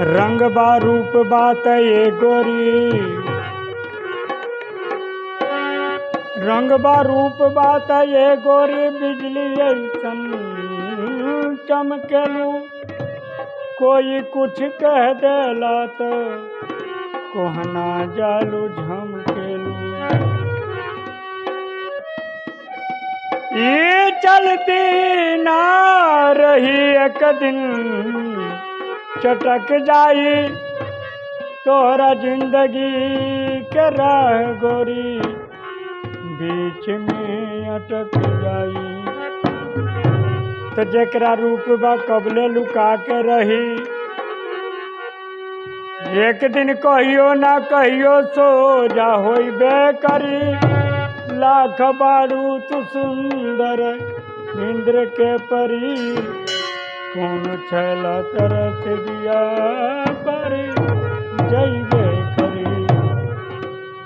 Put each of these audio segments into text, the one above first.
रंग बा, रूप बात ये गोरी। रंग बा, रूप बात ये गोरी, बिजली ऐसन चमकेलू। कोई कुछ कह देला तो कोहना जालू, झमकेलू। ये चलती ना रही एक दिन। चटक जाई तोरा ज़िंदगी के राह गोरी। बीच में अटक जाई। तो जकरा रूप बा, कबले लुका के रही। एक दिन कहियो ना कहियो सो जा होइबे करी लाख बारू तू सुंदर इंद्र के परी। कौन छैला तरस दिया परी। जइबे करी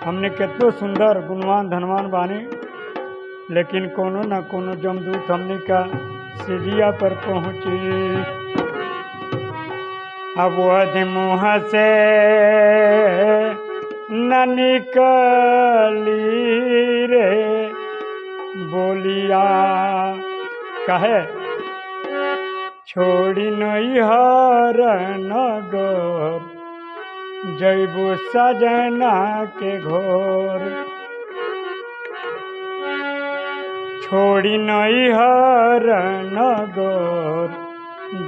हमने कितो सुंदर, गुणवान, धनवान बानी, लेकिन कोनो न कोनो जमदूत हमने का सिजिया पर पहुँची। अब वह मुँह से न निकली रे। बोलिया, कहे? छोड़ी नहीं हर नगर, जैबू सजना के घोर। छोड़ी नहीं हर नगर,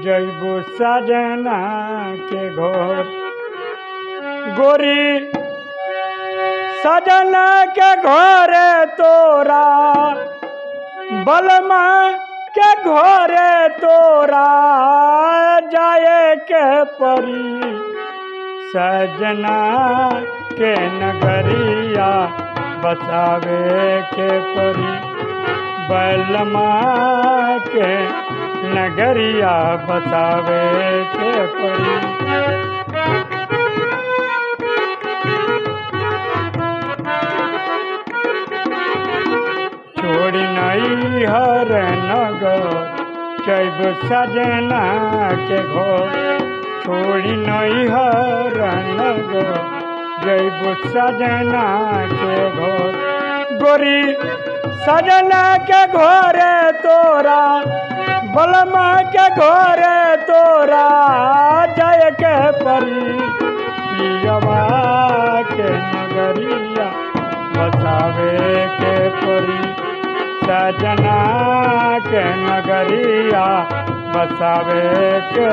जैबू सजना के घोर। गोरी, सजना के घोरे तोरा, बलमा के घोरे तोरा जाए के परी। सजना के नगरिया बसावे के परी। बलमा के नगरिया बसावे के परी। हर नगर जैब सजना के घर। छोड़ी नहीं हर नगर जैब सजना के घर। गोरी सजना के घरे तोरा, बलमा के घरे तोरा, जय के परी। पियवा के नगरिया, बसावे के परी। सजना के नगरिया बसावे के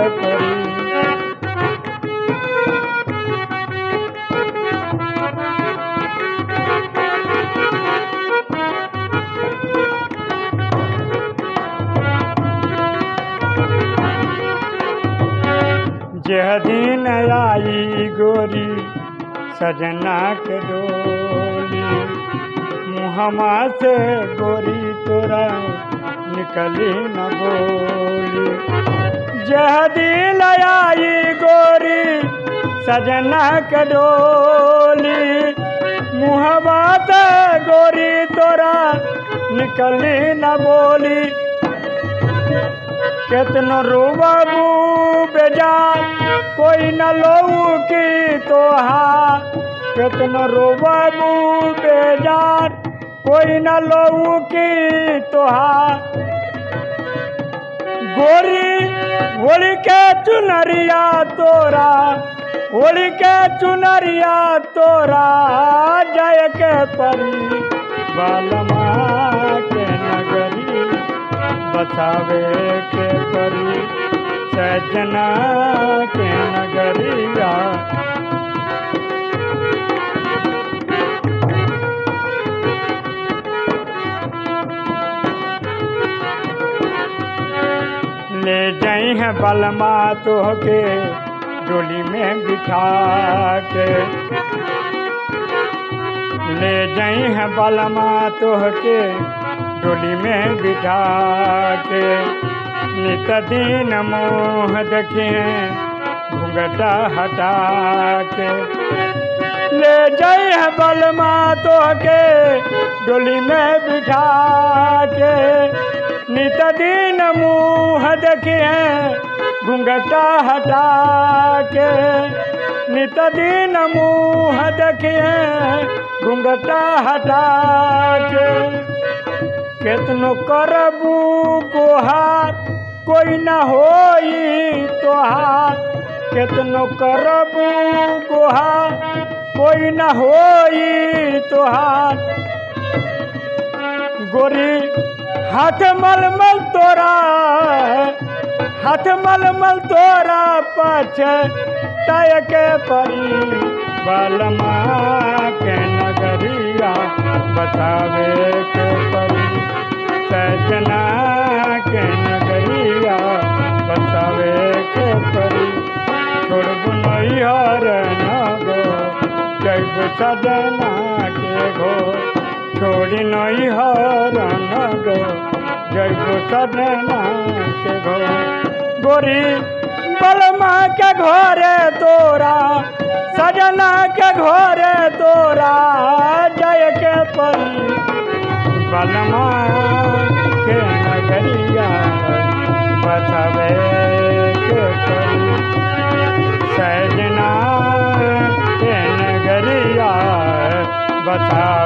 जह दिन आई गोरी सजना के डोली। मुहमा से गोरी निकली न बोली जह दिल आई गोरी, सजना के डोली। मुहमा गोरी तोरा निकली न बोली। केतनो रोबाबू बेजार कोई न लोऊ की तोहा। केतनो रोबाबू बेजार कोई न लोऊ की तोहा। गोरी होली के चुनरिया तोरा होली के चुनरिया तोरा, जय के परी, बालमा के नगरी, बसावे के परी, सजना के नगरिया जाई है बलमा तोहके, डोली में बिठा के ले जाई है बलमा तोहके, डोली में बिठा के नित दिन मोह देखे, घूंघटा हटा के ले जाई है बलमा तोहके, डोली में बिठा के नित दिन मुँह देखिए घूंघटा हटा के नित दिन मुँह देखिए घुंघटा हटा के कितनो करबू गोहार कोई न होई तोहार केतनो करबू गोहार कोई न होई तोहार गोरी हाथ मलमल तोरा हाथ मलमल तोरा पछ तय के परी बलमा के नगरिया, बतावे के परी। सजना के नगरिया, बतावे के परी। छोड़बू नैहर नगो, जैब सजना के घो छोड़ी नैहर नगो। जैब सजना के घो गोरी बलमा के घोरे तोरा। सजना के घोरे तोरा। जय के परी बलमा के नगरिया। बसवे के सजना के नगरिया। बता